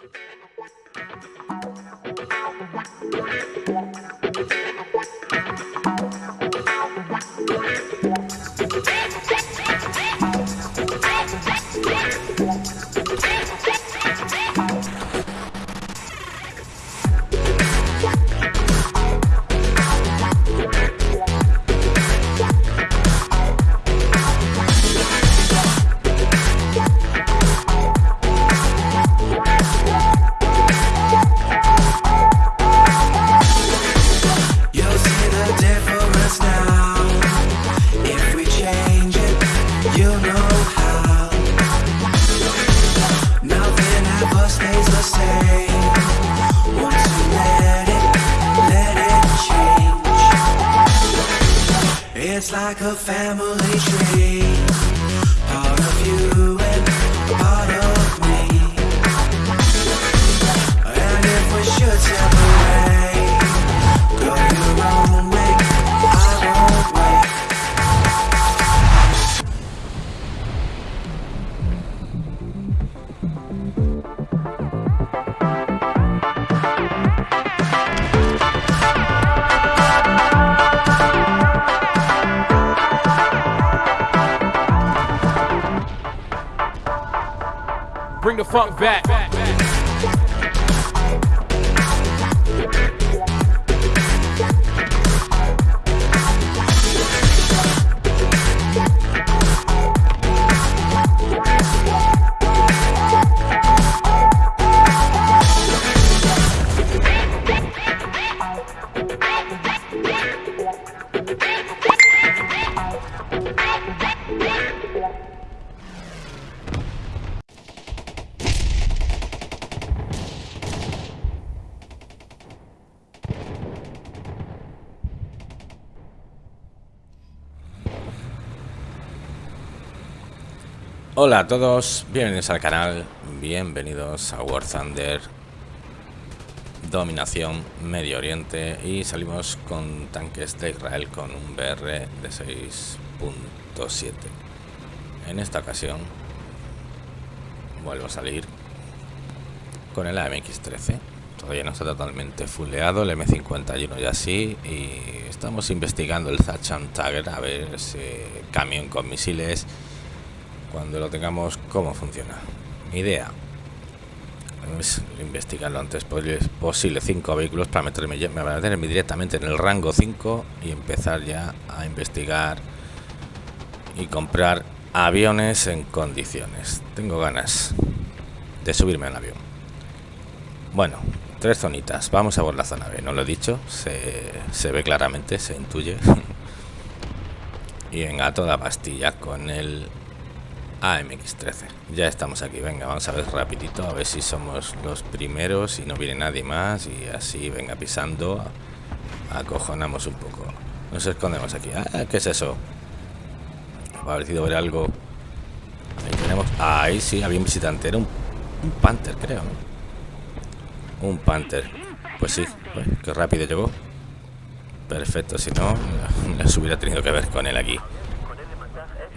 Thank you. Bring the funk back. Hola a todos, bienvenidos al canal, bienvenidos a War Thunder Dominación Medio Oriente y salimos con tanques de Israel con un BR de 6.7 En esta ocasión vuelvo a salir con el AMX-13 Todavía no está totalmente fuleado, el M51 ya sí y estamos investigando el Zachan Tagger a ver ese camión con misiles cuando lo tengamos cómo funciona. Mi idea. Es investigar lo antes posible, cinco vehículos para meterme, me meterme directamente en el rango 5 y empezar ya a investigar y comprar aviones en condiciones. Tengo ganas de subirme al avión. Bueno tres zonitas. Vamos a por la zona B. No lo he dicho se, se ve claramente se intuye. Y venga toda pastilla con el AMX13. Ya estamos aquí, venga, vamos a ver rapidito, a ver si somos los primeros y no viene nadie más y así, venga, pisando, acojonamos un poco. Nos escondemos aquí. Ah, ¿qué es eso? Ha parecido ver algo. Ahí tenemos... Ahí sí, había un visitante, era un, un Panther, creo. Un Panther. Pues sí, pues, qué rápido llegó. Perfecto, si no, les hubiera tenido que ver con él aquí.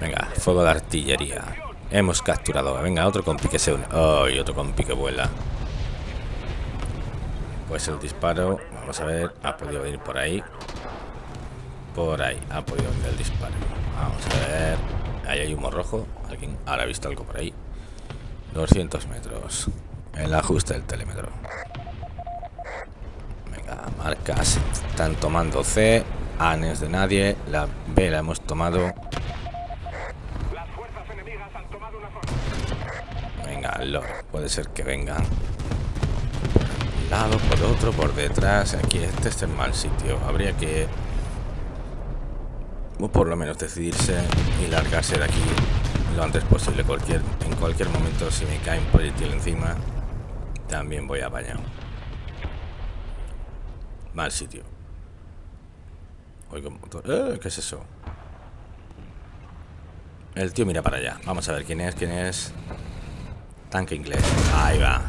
Venga, fuego de artillería. Hemos capturado. Venga, otro compi que se une. Oh, otro compi que vuela. Pues el disparo. Vamos a ver. Ha podido ir por ahí. Por ahí. Ha podido venir el disparo. Vamos a ver. Ahí hay humo rojo. Alguien ahora ha visto algo por ahí. 200 metros. El ajuste del telémetro. Venga, marcas. Están tomando C. Anes de nadie. La B la hemos tomado. Venga, Lord, puede ser que vengan. Por un lado, por otro, por detrás. Aquí este es el mal sitio. Habría que. O por lo menos decidirse y largarse de aquí lo antes posible. En cualquier momento, si me cae un proyectil encima, también voy apañado. Mal sitio. Oigo motor. ¡Eh! ¿Qué es eso? El tío mira para allá. Vamos a ver quién es, quién es. Tanque inglés. Ahí va.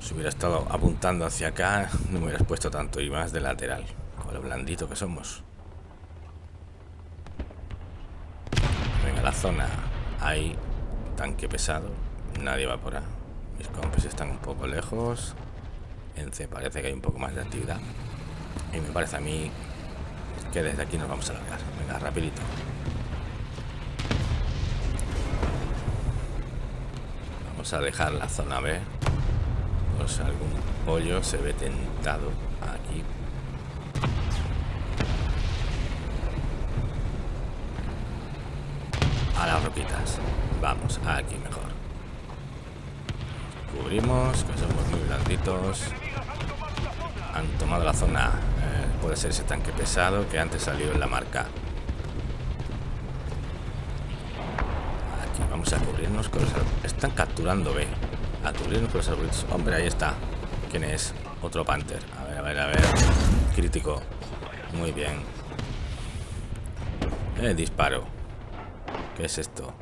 Si hubiera estado apuntando hacia acá, no me hubieras puesto tanto y más de lateral. Con lo blandito que somos. Venga, la zona. Ahí. tanque pesado. Nadie va por A. Mis compis están un poco lejos. En C parece que hay un poco más de actividad. Y me parece a mí que desde aquí nos vamos a largar. Venga, rapidito. Vamos a dejar la zona B. Pues algún pollo se ve tentado aquí. A las roquitas. Vamos, aquí mejor. Cubrimos, que somos muy blanditos. Han tomado la zona. Eh, puede ser ese tanque pesado que antes salió en la marca. Aquí vamos a cubrirnos con los árboles. Están capturando B. A cubrirnos con los árboles. Hombre, ahí está. ¿Quién es? Otro Panther. A ver, a ver, a ver. Crítico. Muy bien. Eh, disparo. ¿Qué es esto?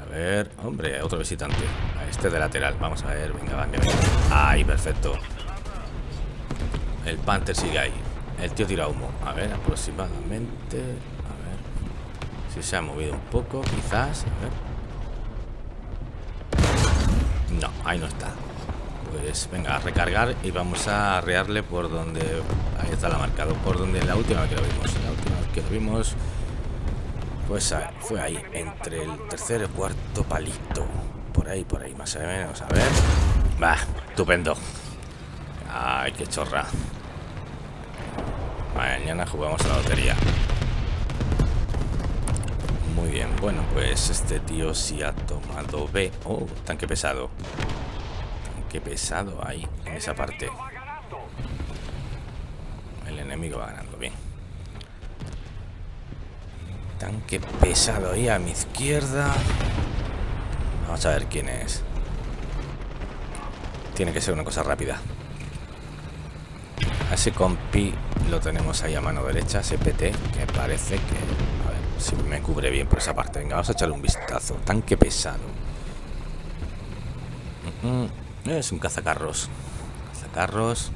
A ver, a ver. Hombre, otro visitante. A este de lateral. Vamos a ver. Venga, va, venga. Ahí, perfecto. El Panther sigue ahí. El tío tira humo. A ver, aproximadamente. Si se ha movido un poco, quizás. A ver. No, ahí no está. Pues venga, a recargar y vamos a arrearle por donde... Ahí está la marcado. Por donde la última que lo vimos. La última que lo vimos... Pues fue ahí, entre el tercer y cuarto palito. Por ahí, por ahí, más o menos. A ver. Va, estupendo. Ay, qué chorra. Mañana jugamos a la lotería. Muy bien, bueno, pues este tío sí ha tomado B. Oh, tanque pesado. Tanque pesado ahí, en esa parte. El enemigo va ganando, bien. Tanque pesado ahí a mi izquierda. Vamos a ver quién es. Tiene que ser una cosa rápida. Ese compi lo tenemos ahí a mano derecha, ese PT, que parece que... Si me cubre bien por esa parte. Venga, vamos a echarle un vistazo. Tanque pesado. Mm, mm. Es un cazacarros. Cazacarros.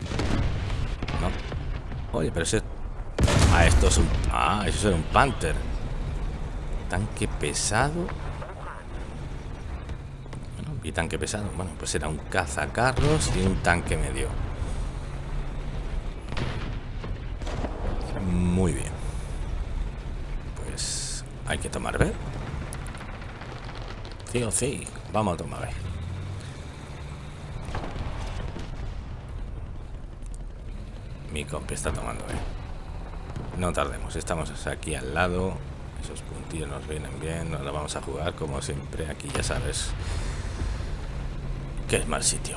No. Oye, pero ese... Ah, esto es un... Ah, eso es un Panther. Tanque pesado. Bueno, y tanque pesado. Bueno, pues era un cazacarros y un tanque medio. Muy bien. Hay que tomar B. Sí o sí. Vamos a tomar B. Mi compi está tomando B. No tardemos. Estamos aquí al lado. Esos puntillos nos vienen bien. Nos lo vamos a jugar como siempre. Aquí ya sabes que es mal sitio.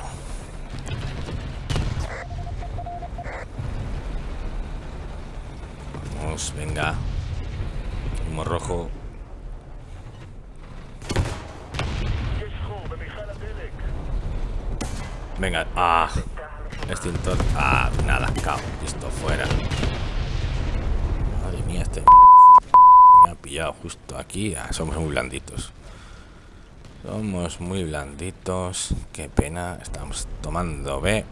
Vamos, venga. Rojo. Venga, ah. Extintor. Ah, nada, cao. Listo, fuera. Madre mía, este me ha pillado justo aquí. Ah, somos muy blanditos. Somos muy blanditos. Qué pena. Estamos tomando B.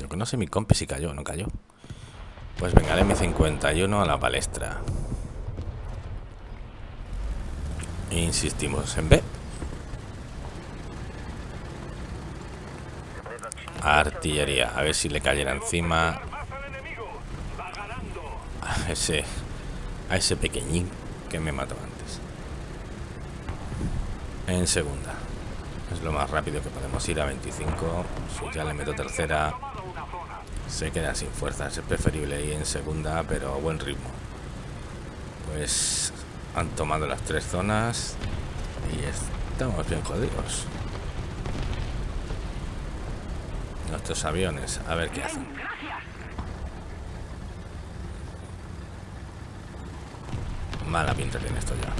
Lo que no sé mi compi si cayó, no cayó. Pues venga, el M51 a la palestra. Insistimos en B. Artillería. A ver si le cayera encima. A ese, a ese pequeñín que me mató antes. En segunda. Es lo más rápido que podemos ir a 25. Si ya le meto tercera, se queda sin fuerzas. Es preferible ir en segunda, pero a buen ritmo. Pues han tomado las tres zonas y estamos bien jodidos. Nuestros aviones, a ver qué hacen. Mala pinta tiene esto ya.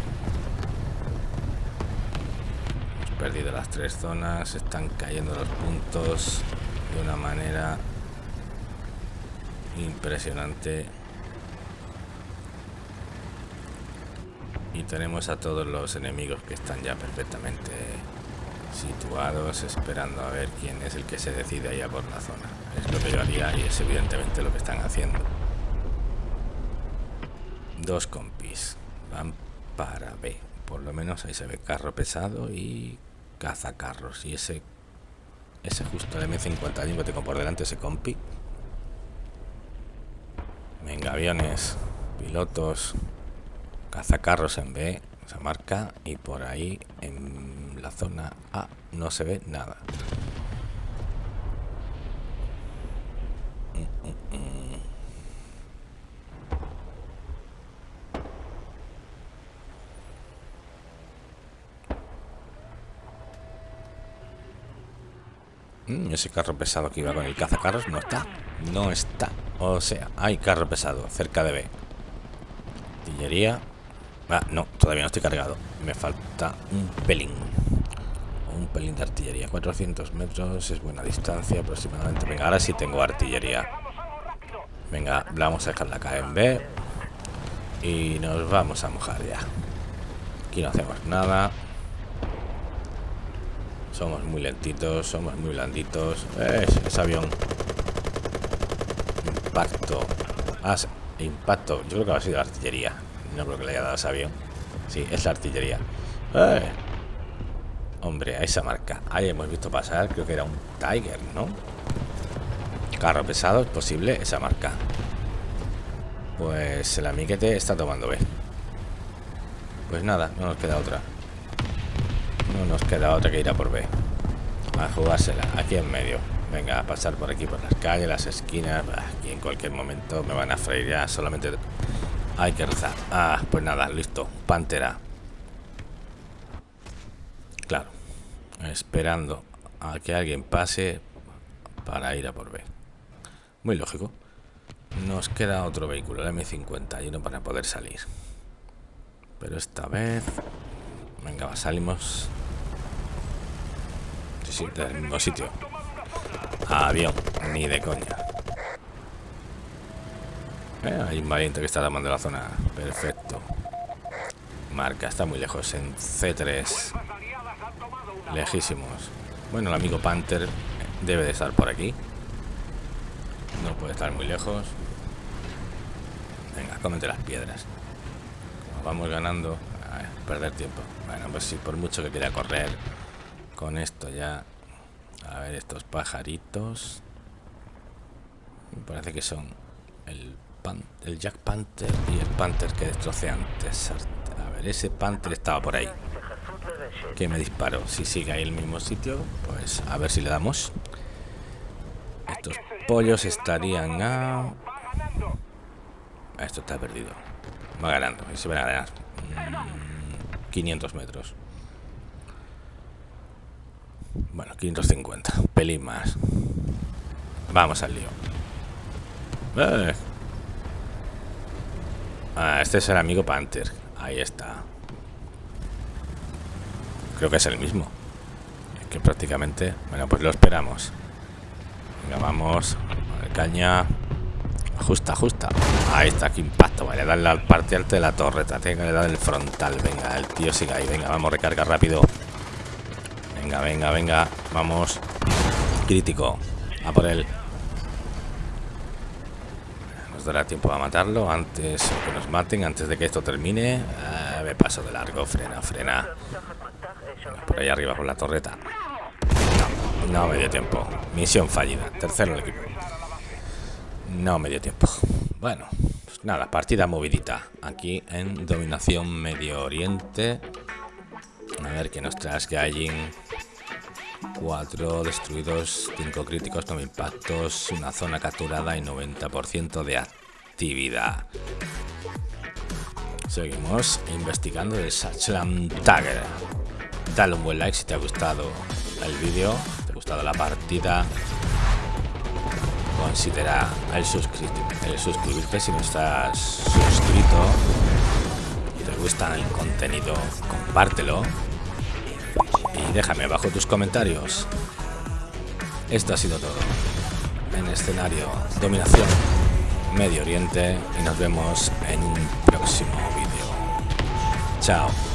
Hemos perdido las tres zonas, están cayendo los puntos de una manera impresionante. Y tenemos a todos los enemigos que están ya perfectamente situados, esperando a ver quién es el que se decide allá por la zona. Es lo que yo haría y es evidentemente lo que están haciendo. Dos compis van para B. por lo menos ahí se ve carro pesado y cazacarros. Y ese, ese justo el M50 que tengo por delante, ese compi. Venga, aviones, pilotos, cazacarros en B, esa marca. Y por ahí en la zona A no se ve nada. Mm, ese carro pesado que iba con el cazacarros no está. No está. O sea, hay carro pesado cerca de B. Artillería. Ah, no, todavía no estoy cargado. Me falta un pelín. Un pelín de artillería. 400 metros es buena distancia aproximadamente. Venga, ahora sí tengo artillería. Venga, vamos a dejarla acá en B. Y nos vamos a mojar ya. Aquí no hacemos nada. Somos muy lentitos, somos muy blanditos. Es, avión. Impacto. Ah, impacto. Yo creo que ha sido artillería. No creo que le haya dado ese avión. Sí, es la artillería. ¡Eh! Hombre, a esa marca. Ahí hemos visto pasar, creo que era un Tiger, ¿no? Carro pesado, es posible, esa marca. Pues el amiguete está tomando B. Pues nada, no nos queda otra. No nos queda otra que ir a por B. A jugársela, aquí en medio. Venga, a pasar por aquí, por las calles, las esquinas. Aquí en cualquier momento me van a freír ya. Solamente hay que rezar. Ah, pues nada, listo. Pantera. Claro. Esperando a que alguien pase para ir a por B. Muy lógico. Nos queda otro vehículo, el M51, para poder salir. Pero esta vez... Venga, salimos sí, del mismo sitio. Avión, ni de coña. Eh, hay un valiente que está tomando la zona. Perfecto. Marca, está muy lejos. En C3. Lejísimos. Bueno, el amigo Panther debe de estar por aquí. No puede estar muy lejos. Venga, cómete las piedras. vamos ganando. perder tiempo. Bueno, pues sí, por mucho que quiera correr con esto ya a ver estos pajaritos me parece que son el, el Jack Panther y el Panther que destrocé antes a ver ese Panther estaba por ahí que me disparó si sigue ahí el mismo sitio pues a ver si le damos estos pollos estarían a esto está perdido va ganando y se van a ganar 500 mm, metros bueno, 550. Pelín más. Vamos al lío. Eh. Ah, este es el amigo Panther. Ahí está. Creo que es el mismo. Que prácticamente... Bueno, pues lo esperamos. Venga, vamos. Caña. Ajusta, ajusta. Ahí está, qué impacto. Vale, darle al parte alto de la torreta. Tengo que darle el frontal. Venga, el tío sigue ahí. Venga, vamos, recarga rápido. Venga, venga, venga. Vamos. Crítico. A por él. Dará tiempo a matarlo antes que nos maten, antes de que esto termine. Ah, me paso de largo. Frena, frena. por ahí arriba con la torreta. No, no me dio tiempo. Misión fallida. Tercero equipo. No me dio tiempo. Bueno, pues nada, partida movidita. Aquí en Dominación Medio Oriente. A ver qué nos trae Gaijin. 4 destruidos, 5 críticos, 9 impactos, una zona capturada y 90% de actividad. Seguimos investigando el Sachlam Tagger. Dale un buen like si te ha gustado el vídeo, te ha gustado la partida. Considera el, el suscribirte si no estás suscrito. Y te gusta el contenido, compártelo y déjame abajo tus comentarios. Esto ha sido todo. En escenario, dominación, Medio Oriente y nos vemos en un próximo vídeo. Chao.